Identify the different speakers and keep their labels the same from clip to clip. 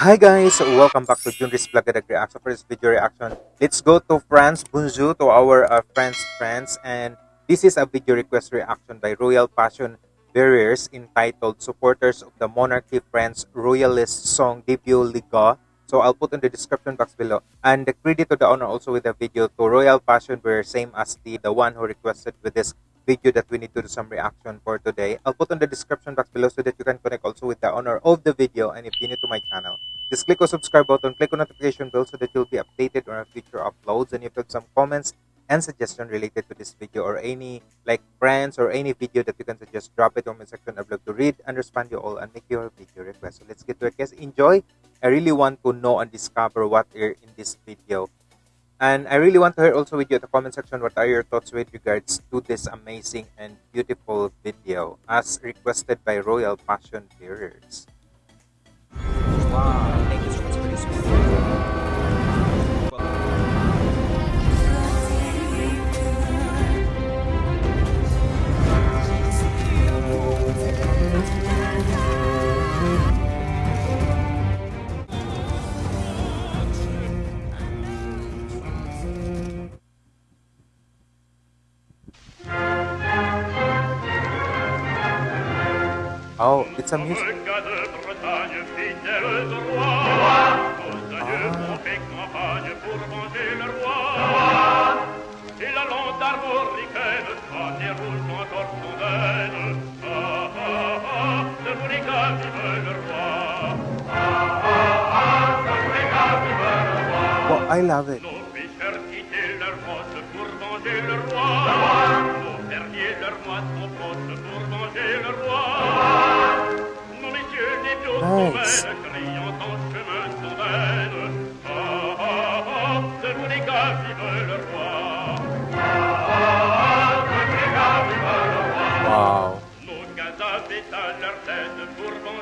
Speaker 1: Hi guys, welcome back to Junris Blagadag Reaction. For this video reaction, let's go to France, Bonjour to our uh, French friends. And this is a video request reaction by Royal Passion Bearers entitled Supporters of the Monarchy France Royalist Song Debut Liga. So I'll put in the description box below. And the credit to the owner also with the video to Royal Passion Bearer, same as the, the one who requested with this video that we need to do some reaction for today. I'll put on the description box below so that you can connect also with the owner of the video. And if you're new to my channel, just click on subscribe button, click on notification bell so that you'll be updated on our future uploads. And if you have some comments and suggestion related to this video or any like friends or any video that you can suggest, drop it on my section. I'd love to read and respond to you all and make your video request. So let's get to it, guys. Enjoy. I really want to know and discover what are in this video. And I really want to hear also with you in the comment section what are your thoughts with regards to this amazing and beautiful video as requested by Royal Passion Bearers. Wow, Bourrica, it's
Speaker 2: le roi.
Speaker 1: Well, I love it.
Speaker 2: Le roi.
Speaker 1: Wow.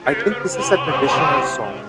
Speaker 1: I think this is a traditional song.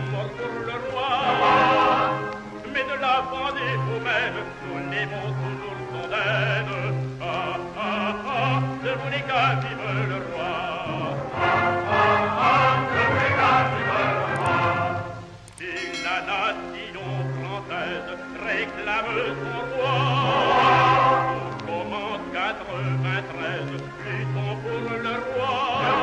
Speaker 2: le roi. Mais de la Vendée au même, nous l'aimons toujours le condamne. Ah, ah, ah, de Monica, vive le roi. Ah, ah, ah, de Monica, vive le roi. Et la nation française réclame son roi. Au moment 93, luttons pour le roi.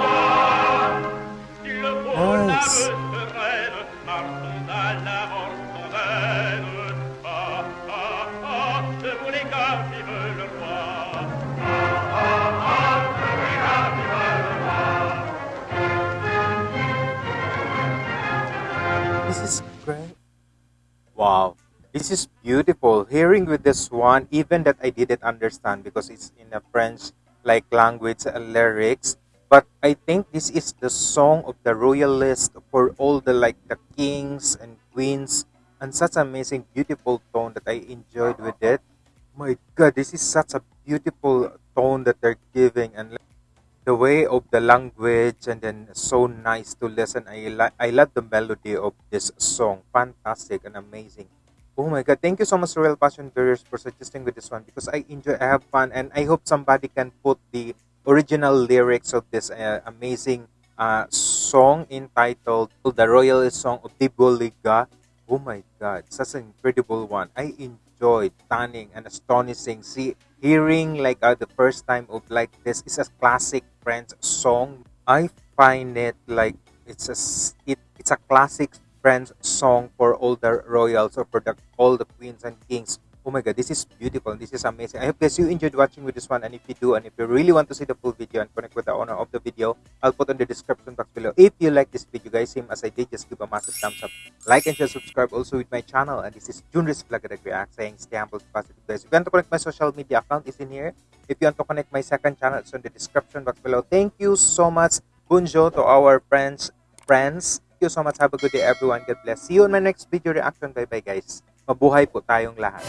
Speaker 1: Wow. This is beautiful. Hearing with this one, even that I didn't understand because it's in a French like language uh, lyrics. But I think this is the song of the royalist for all the like the kings and queens and such amazing beautiful tone that I enjoyed with it. My god, this is such a beautiful tone that they're giving and the way of the language and then so nice to listen. I like I love the melody of this song. Fantastic and amazing. Oh my god, thank you so much Royal Passion Bearers for suggesting with this one because I enjoy I have fun and I hope somebody can put the original lyrics of this uh, amazing uh, song entitled The Royalist Song of Tiboliga. Oh my god, such an incredible one. I enjoyed stunning and astonishing. See hearing like uh, the first time of like this is a classic French song. I find it like it's a it, it's a classic French song for all the royals or for the, all the queens and kings Oh my god, this is beautiful. This is amazing. I hope guys you enjoyed watching with this one. And if you do, and if you really want to see the full video and connect with the owner of the video, I'll put on the description box below. If you like this video, guys, same as I did, just give a massive thumbs up. Like and share, subscribe also with my channel. And this is Junris Vlog React saying stay humble, positive guys. If you want to connect my social media account, is in here. If you want to connect my second channel, it's on the description box below. Thank you so much, Bunjo, to our friends. Friends, thank you so much. Have a good day, everyone. God bless. See you in my next video reaction. Bye-bye, guys. Mabuhay po tayong lahat.